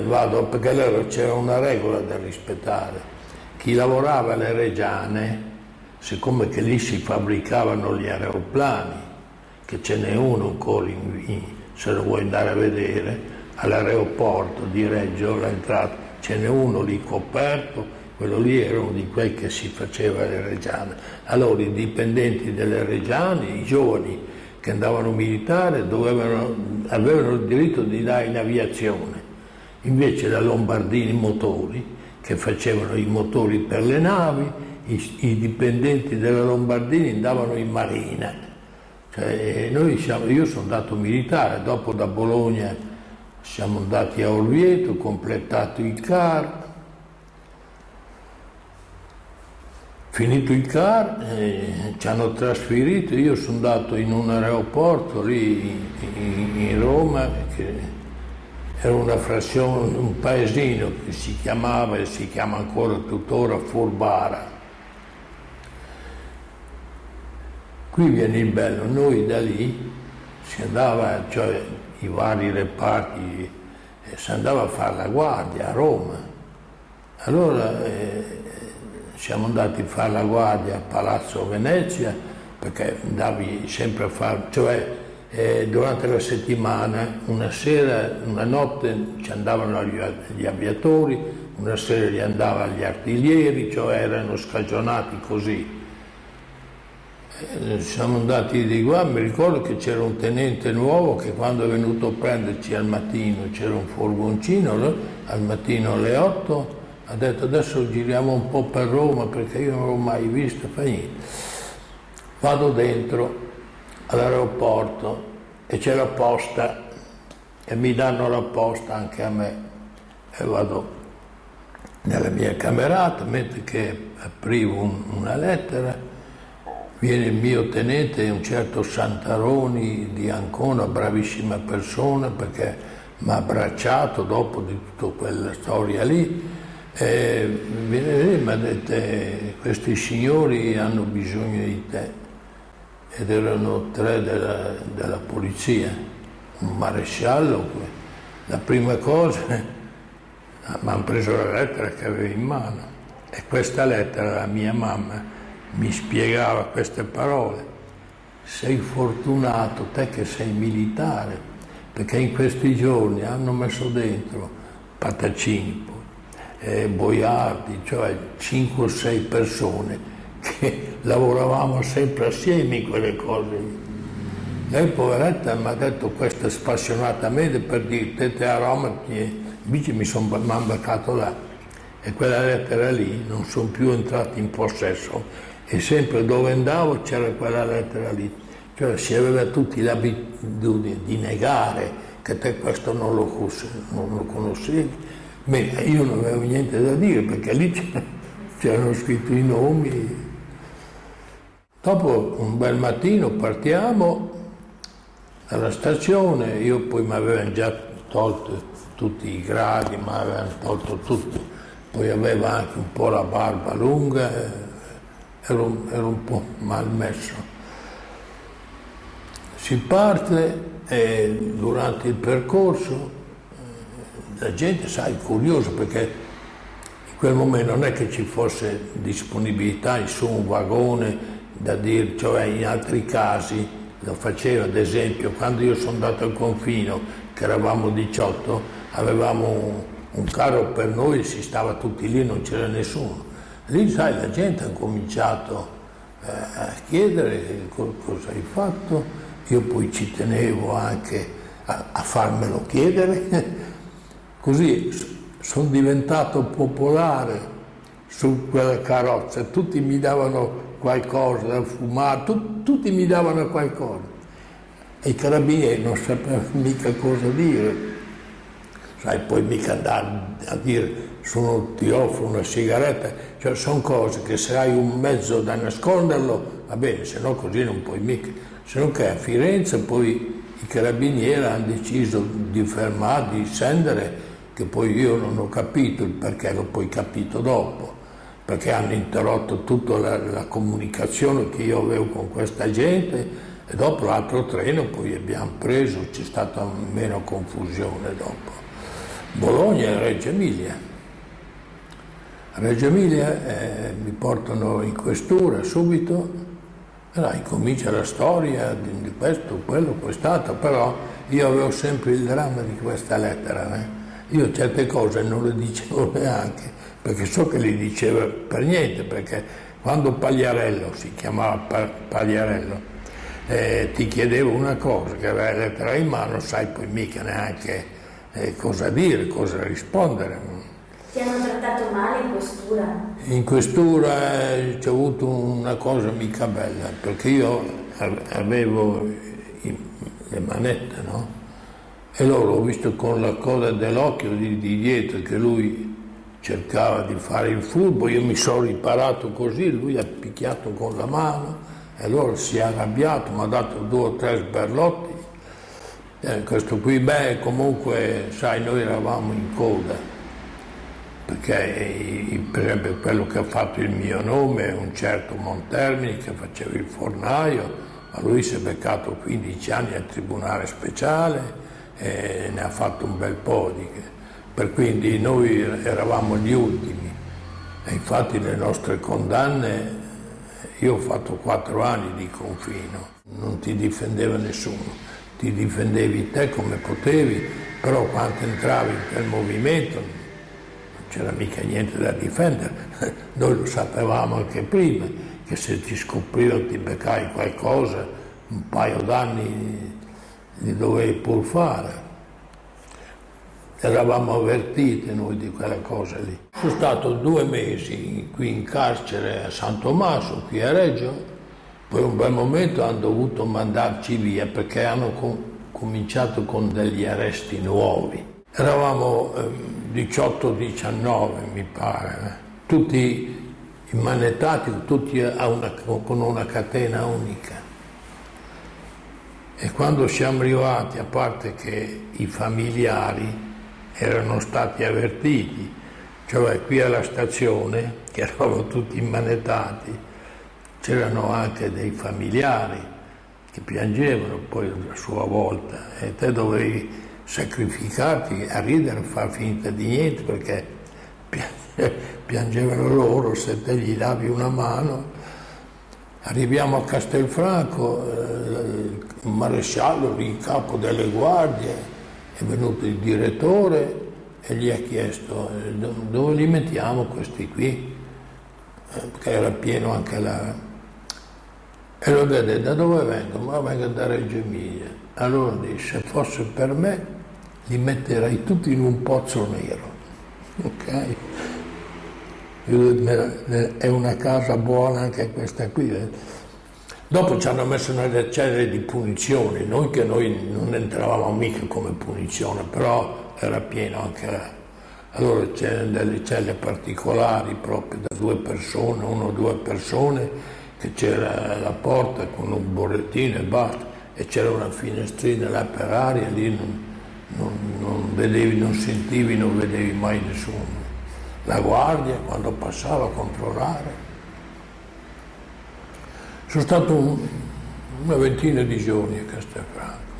Vado perché allora c'era una regola da rispettare. Chi lavorava alle Reggiane, siccome che lì si fabbricavano gli aeroplani, che ce n'è uno ancora, in, se lo vuoi andare a vedere, all'aeroporto di Reggio, l'entrata, ce n'è uno lì coperto, quello lì era uno di quelli che si faceva alle Reggiane. Allora i dipendenti delle Reggiane, i giovani che andavano militare, dovevano, avevano il diritto di andare in aviazione. Invece la Lombardini Motori, che facevano i motori per le navi, i, i dipendenti della Lombardini andavano in marina. Cioè, siamo, io sono andato militare, dopo da Bologna siamo andati a Orvieto, completato il CAR, Finito il CAR eh, ci hanno trasferito, io sono andato in un aeroporto lì in, in Roma, che era una frazione, un paesino che si chiamava e si chiama ancora tuttora Furbara. Qui viene il bello, noi da lì si andava, cioè i vari reparti, eh, si andava a fare la guardia a Roma. Allora eh, siamo andati a fare la guardia a Palazzo Venezia perché andavi sempre a fare, cioè eh, durante la settimana, una sera, una notte ci andavano gli, gli aviatori, una sera gli andavano gli artiglieri, cioè erano scagionati così. Eh, siamo andati di qua, mi ricordo che c'era un tenente nuovo che quando è venuto a prenderci al mattino, c'era un furgoncino, no? al mattino alle 8, ha detto adesso giriamo un po' per Roma perché io non l'ho mai visto, fa niente. Vado dentro all'aeroporto e c'è la posta e mi danno la posta anche a me. E vado nella mia camerata mentre che aprivo un, una lettera viene il mio tenente un certo Santaroni di Ancona bravissima persona perché mi ha abbracciato dopo di tutta quella storia lì e viene lì e mi ha detto questi signori hanno bisogno di te ed erano tre della, della polizia, un maresciallo. La prima cosa mi hanno preso la lettera che avevo in mano e questa lettera la mia mamma mi spiegava queste parole. Sei fortunato te che sei militare, perché in questi giorni hanno messo dentro Patacini, eh, Boiardi, cioè 5 o 6 persone lavoravamo sempre assieme in quelle cose. Lei poveretta mi ha detto questo spassionatamente per dire te a Roma, invece mi sono beccato là e quella lettera lì non sono più entrato in possesso e sempre dove andavo c'era quella lettera lì. Cioè si aveva tutti l'abitudine di negare che te questo non lo, non lo conoscevi Beh, io non avevo niente da dire perché lì c'erano scritti i nomi. Dopo un bel mattino partiamo dalla stazione, io poi mi avevano già tolto tutti i gradi, mi avevano tolto tutto, poi avevo anche un po' la barba lunga, ero, ero un po' mal messo. Si parte e durante il percorso la gente, sai, curiosa perché in quel momento non è che ci fosse disponibilità su un vagone da dire, cioè in altri casi lo faceva, ad esempio, quando io sono andato al confino, che eravamo 18, avevamo un, un carro per noi, si stava tutti lì, non c'era nessuno. Lì, sai, la gente ha cominciato eh, a chiedere cosa hai fatto, io poi ci tenevo anche a, a farmelo chiedere. Così sono diventato popolare su quella carrozza, tutti mi davano qualcosa tu, tutti mi davano qualcosa. E i carabinieri non sapevano mica cosa dire. Sai, poi mica andare a dire sono, ti offro una sigaretta, cioè sono cose che se hai un mezzo da nasconderlo, va bene, se no così non puoi mica. Se no che a Firenze poi i carabinieri hanno deciso di fermare, di scendere che poi io non ho capito il perché, l'ho poi capito dopo, perché hanno interrotto tutta la, la comunicazione che io avevo con questa gente e dopo l'altro treno poi abbiamo preso, c'è stata meno confusione dopo. Bologna e Reggio Emilia. Reggio Emilia eh, mi portano in questura subito, e là incomincia la storia di, di questo, quello, quest'altro, però io avevo sempre il dramma di questa lettera. Eh. Io certe cose non le dicevo neanche, perché so che le diceva per niente, perché quando Pagliarello, si chiamava Pagliarello, eh, ti chiedevo una cosa, che aveva lettera in mano, sai poi mica neanche eh, cosa dire, cosa rispondere. Ti hanno trattato male in questura? In questura eh, c'è avuto una cosa mica bella, perché io avevo le manette, no? E loro ho visto con la coda dell'occhio di, di dietro che lui cercava di fare il furbo, io mi sono riparato così, lui ha picchiato con la mano e allora si è arrabbiato, mi ha dato due o tre sberlotti. Eh, questo qui, beh, comunque, sai, noi eravamo in coda perché per esempio quello che ha fatto il mio nome un certo Montermini che faceva il fornaio, ma lui si è beccato 15 anni al Tribunale Speciale e ne ha fatto un bel po' di... Per quindi noi eravamo gli ultimi. E infatti le nostre condanne, io ho fatto 4 anni di confino, non ti difendeva nessuno, ti difendevi te come potevi, però quando entravi in quel movimento c'era mica niente da difendere, noi lo sapevamo anche prima, che se ti scoprivano ti beccai qualcosa, un paio d'anni li dovevi pur fare. Eravamo avvertiti noi di quella cosa lì. Sono stato due mesi qui in carcere a San Tommaso, qui a Reggio, poi un bel momento hanno dovuto mandarci via perché hanno com- cominciato con degli arresti nuovi. Eravamo eh, 18-19 mi pare, eh. tutti immanettati, tutti una, con una catena unica. E quando siamo arrivati, a parte che i familiari erano stati avvertiti, cioè qui alla stazione, che eravamo tutti immanettati, c'erano anche dei familiari che piangevano poi a sua volta e te dovevi sacrificarti a ridere, a far finta di niente perché piangevano loro se te gli davi una mano. Arriviamo a Castelfranco, eh, il maresciallo in capo delle guardie, è venuto il direttore e gli ha chiesto eh, dove li mettiamo questi qui, eh, perché era pieno anche la... E lo vede, da dove vengono? Ma vengo da Reggio Emilia. Allora dice, se fosse per me li metterei tutti in un pozzo nero. Ok? È una casa buona anche questa qui. Eh. Dopo ci hanno messo nelle celle di punizione, noi che noi non entravamo mica come punizione, però era pieno anche. Allora c'erano delle celle particolari proprio da due persone, uno o due persone, che c'era la porta con un borrettino e basta, e c'era una finestrina là per aria, lì non, non, non, vedevi, non sentivi, non vedevi mai nessuno. La guardia quando passava a controllare. Sono stato un, una ventina di giorni a Castelfranco.